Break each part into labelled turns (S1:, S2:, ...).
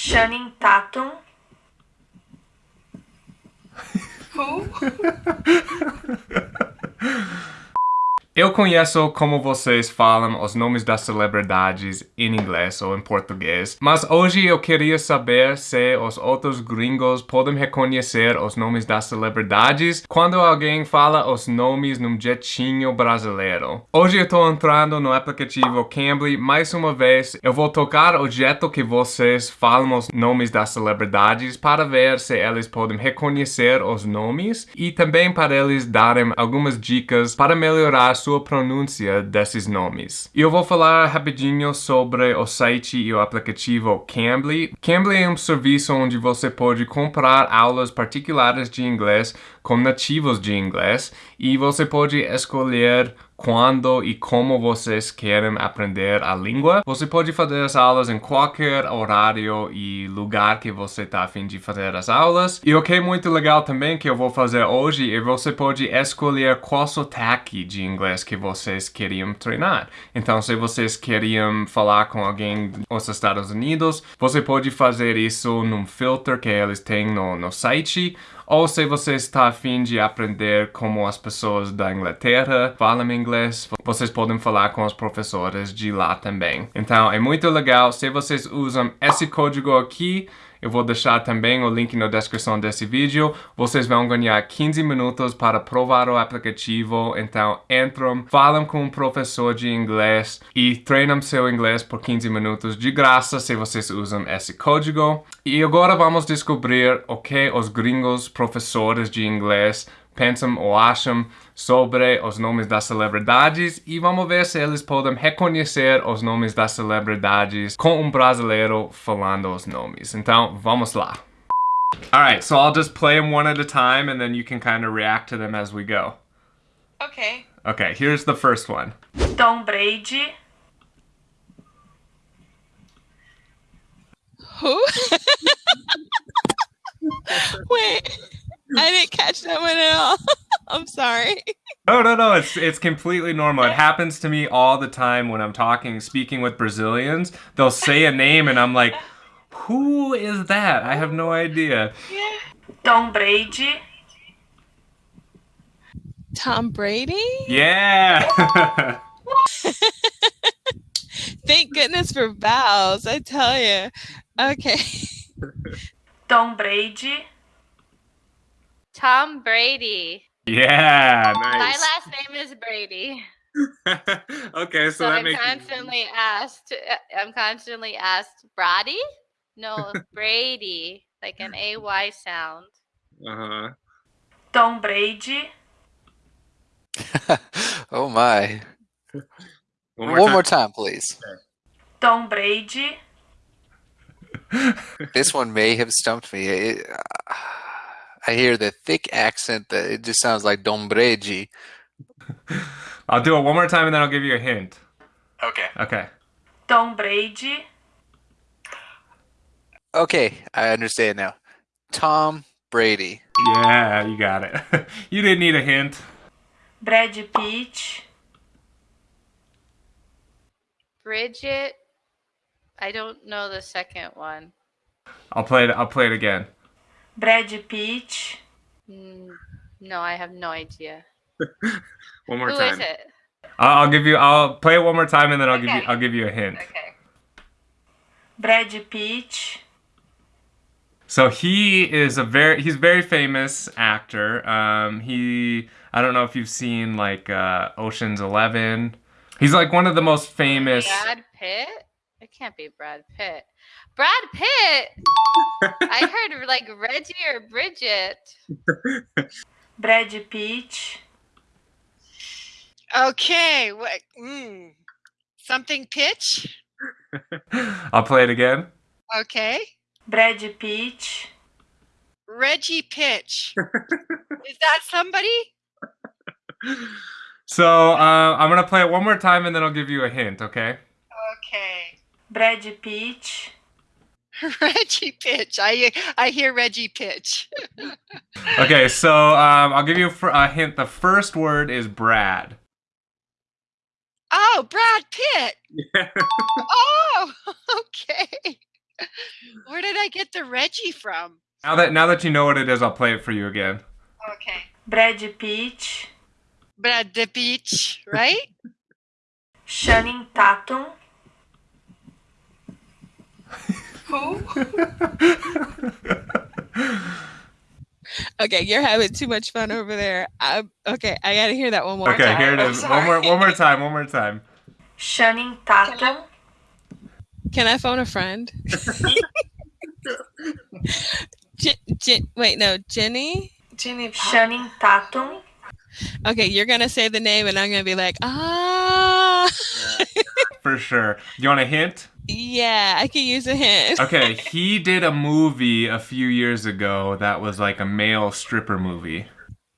S1: Channing Tatum.
S2: Who?
S3: Eu conheço como vocês falam os nomes das celebridades em inglês ou em português, mas hoje eu queria saber se os outros gringos podem reconhecer os nomes das celebridades quando alguém fala os nomes num jeitinho brasileiro. Hoje eu estou entrando no aplicativo Cambly mais uma vez. Eu vou tocar o jeito que vocês falam os nomes das celebridades para ver se eles podem reconhecer os nomes e também para eles darem algumas dicas para melhorar sua pronúncia desses nomes. Eu vou falar rapidinho sobre o site e o aplicativo Cambly. Cambly é um serviço onde você pode comprar aulas particulares de inglês com nativos de inglês e você pode escolher quando e como vocês querem aprender a língua. Você pode fazer as aulas em qualquer horário e lugar que você está a fim de fazer as aulas. E o que é muito legal também que eu vou fazer hoje é você pode escolher qual sotaque de inglês que vocês queriam treinar. Então, se vocês queriam falar com alguém dos Estados Unidos, você pode fazer isso num filter que eles têm no, no site ou se você está afim de aprender como as pessoas da Inglaterra falam inglês, vocês podem falar com os professores de lá também. Então é muito legal. Se vocês usam esse código aqui, eu vou deixar também o link na descrição desse vídeo. Vocês vão ganhar 15 minutos para provar o aplicativo. Então entram, falam com um professor de inglês e treinam seu inglês por 15 minutos de graça se vocês usam esse código. E agora vamos descobrir o que os gringos professores de inglês pensam ou acham sobre os nomes das celebridades e vamos ver se eles podem reconhecer os nomes das celebridades com um brasileiro falando os nomes. Então, vamos lá. Alright, so I'll just play them one at a time and then you can kind of react to them as we go.
S2: Okay.
S3: Okay, here's the first one.
S1: Tom Brady.
S2: Who? Wait. I didn't catch that one at all. I'm sorry.
S3: No, no, no. It's it's completely normal. It happens to me all the time when I'm talking, speaking with Brazilians. They'll say a name, and I'm like, "Who is that?" I have no idea. Yeah.
S1: Tom Brady.
S2: Tom Brady?
S3: Yeah.
S2: Thank goodness for vowels, I tell you. Okay.
S1: Tom Brady.
S4: Tom Brady.
S3: yeah.
S4: My last name is Brady.
S3: okay, so,
S4: So,
S3: that
S4: I'm
S3: makes
S4: constantly asked, uh, I'm constantly asked, Brady? No, Brady, like an AY sound.
S3: Uh huh.
S1: Tom Brady.
S5: oh my.
S3: One
S5: One more, time. please.
S1: Tom Brady.
S5: This one may have stumped me. It, I hear the thick accent that it just sounds like Dombreji.
S3: I'll do it one more time, and then I'll give you a hint.
S5: Okay.
S3: Okay.
S1: Tom Brady.
S5: Okay, I understand now. Tom Brady.
S3: Yeah, you got it. you didn't need a hint.
S1: Brad Pitt.
S4: Bridget, I don't know the second one.
S3: I'll play it. I'll play it again.
S1: Brad Pitt.
S4: Mm, No, I have no idea.
S3: One more
S4: Who
S3: time.
S4: is it?
S3: I'll, I'll give you. I'll play it one more time, and then I'll give you. I'll give you a hint.
S4: Okay.
S1: Brad Pitt.
S3: So he is a very he's a very famous actor. Um, he I don't know if you've seen like uh, Ocean's Eleven. He's like one of the most famous.
S4: Brad Pitt? It can't be Brad Pitt. Brad Pitt! I heard like Reggie or Bridget.
S1: Brad Pitt.
S6: Okay. What? Mm, something pitch.
S3: I'll play it again.
S6: Okay.
S1: Brad Pitt.
S6: Reggie Pitch. Is that somebody?
S3: So uh, I'm gonna play it one more time, and then I'll give you a hint. Okay.
S6: Okay.
S1: Brad Pitt.
S6: Reggie Pitch. I I hear Reggie Pitch.
S3: Okay. So um, I'll give you a hint. The first word is Brad.
S6: Oh, Brad Pitt. Oh, okay. Where did I get the Reggie from?
S3: Now that now that you know what it is, I'll play it for you again.
S6: Okay.
S1: Brad Pitt,
S6: Brad the Beach, right?
S1: Channing Tatum. Who?
S2: Okay, you're having too much fun over there. I, okay, I gotta hear that one more
S3: Okay,
S2: time.
S3: Okay, here it One more one more time. One more time.
S1: Channing Tatum.
S2: Can I phone a friend? J- J- wait, no, Jenny.
S1: Jenny Channing Tatum.
S2: Okay, you're gonna say the name, and I'm gonna be like, ah,
S3: For sure. You want a hint?
S2: Yeah, I can use a hint.
S3: Okay, he did a movie a few years ago that was like a male stripper movie.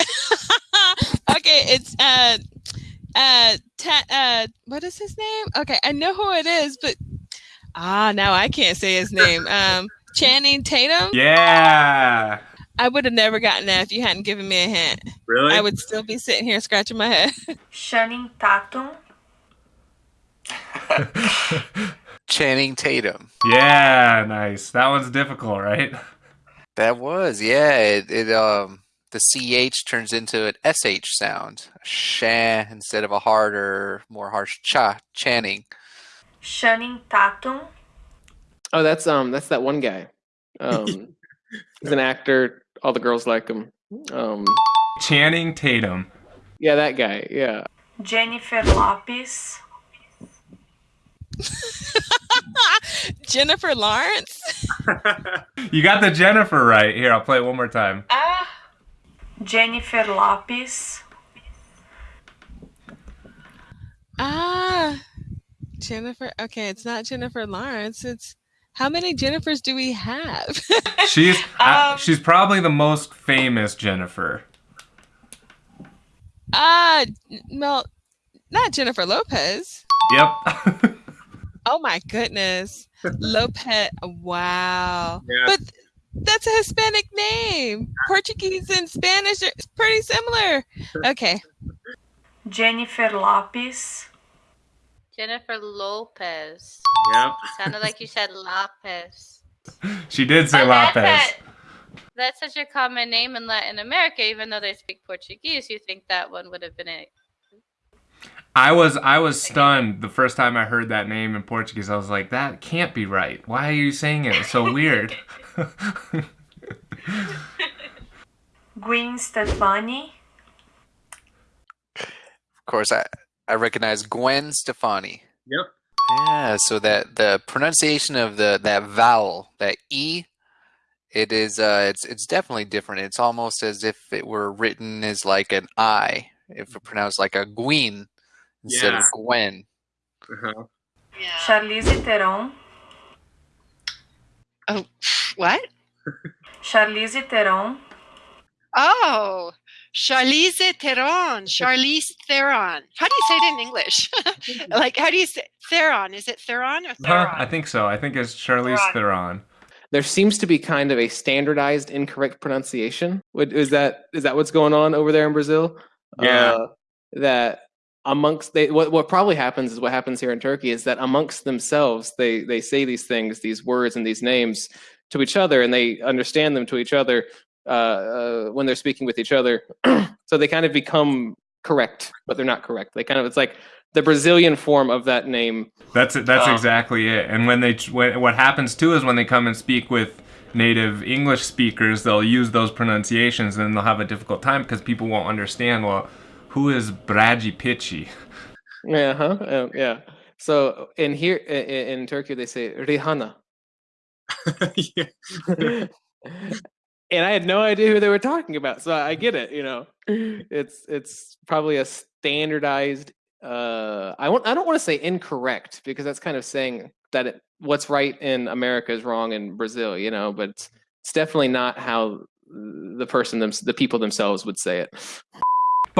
S2: okay, it's uh, uh, ta- uh, what is his name? Okay, I know who it is, but ah, now I can't say his name. Um, Channing Tatum.
S3: Yeah.
S2: I would have never gotten that if you hadn't given me a hint.
S3: Really?
S2: I would still be sitting here scratching my head.
S1: Channing Tatum.
S5: Channing Tatum.
S3: yeah, nice. That one's difficult, right?
S5: That was, yeah. It, it um the ch turns into an sh sound, sha instead of a harder, more harsh cha. Channing.
S1: Channing Tatum.
S7: Oh, that's um, that's that one guy. Um, he's an actor. All the girls like him. Um,
S3: Channing Tatum.
S7: yeah, that guy. Yeah.
S1: Jennifer Lopez.
S2: Jennifer Lawrence.
S3: You got the Jennifer right. Here, I'll play it one more time.
S1: Ah. Jennifer Lopez.
S2: Ah, Jennifer. Okay, it's not Jennifer Lawrence. It's how many Jennifers do we have?
S3: She's uh,
S1: Um,
S3: she's probably the most famous Jennifer.
S2: Ah, well, not Jennifer Lopez.
S3: Yep.
S2: Oh my goodness, Lopez. Wow,
S3: Yeah.
S2: but that's a Hispanic name. Portuguese and Spanish are pretty similar. Okay,
S1: Jennifer Lopez.
S4: Jennifer Lopez.
S3: yep.
S4: Sounded like you said Lopez.
S3: She did say
S1: Oh, that's
S3: Lopez.
S4: That's such a common name in Latin America, even though they speak Portuguese. You think that one would have been it?
S3: I was I was stunned the first time I heard that name in Portuguese. I was like, that can't be right. Why are you saying it? It's so weird.
S1: Gwen Stefani.
S5: Of course, I I recognize Gwen Stefani.
S3: Yep.
S5: Yeah, so that the pronunciation of the that vowel, that e, it is uh it's it's definitely different. It's almost as if it were written as like an i, if it pronounced like a Gween instead of
S3: Yeah.
S5: Gwen.
S6: Yeah.
S1: Charlize Theron.
S6: Oh, what?
S1: Charlize Theron.
S6: Oh, Charlize Theron. Charlize Theron. How do you say it in English? like, how do you say Theron? Is it Theron or
S3: Huh,
S6: Theron?
S3: I think so. I think it's Charlize Theron.
S7: There seems to be kind of a standardized incorrect pronunciation. What is that? Is that what's going on over there in Brazil?
S3: Yeah.
S7: Uh, that amongst they what what probably happens is what happens here in Turkey is that amongst themselves they they say these things, these words and these names to each other, and they understand them to each other uh, uh, when they're speaking with each other. so they kind of become correct, but they're not correct. They kind of it's like the Brazilian form of that name.
S3: That's it. That's
S7: Oh.
S3: exactly it. And when they when, what happens too is when they come and speak with native English speakers, they'll use those pronunciations, and they'll have a difficult time because people won't understand. Well, who is Braji Pitchy?
S7: Yeah, huh? Uh, yeah. So in here in, in Turkey they say Rihanna. and I had no idea who they were talking about. So I get it, you know. It's it's probably a standardized uh I want I don't want to say incorrect because that's kind of saying that it, what's right in America is wrong in Brazil, you know, but it's, it's definitely not how the person them, the people themselves would say it.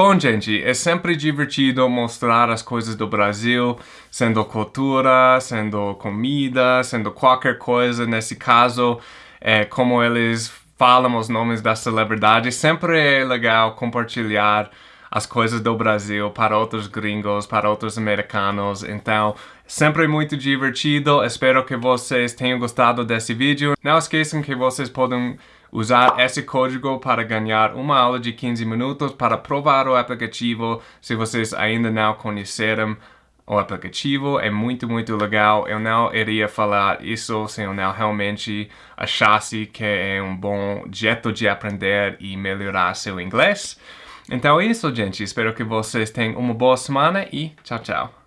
S3: Bom, gente, é sempre divertido mostrar as coisas do Brasil, sendo cultura, sendo comida, sendo qualquer coisa. Nesse caso, é, como eles falam os nomes das celebridades, sempre é legal compartilhar as coisas do Brasil para outros gringos, para outros americanos. Então, sempre muito divertido. Espero que vocês tenham gostado desse vídeo. Não esqueçam que vocês podem usar esse código para ganhar uma aula de 15 minutos para provar o aplicativo se vocês ainda não conheceram o aplicativo é muito, muito legal. Eu não iria falar isso se eu não realmente achasse que é um bom jeito de aprender e melhorar seu inglês. Então é isso, gente. Espero que vocês tenham uma boa semana e tchau, tchau.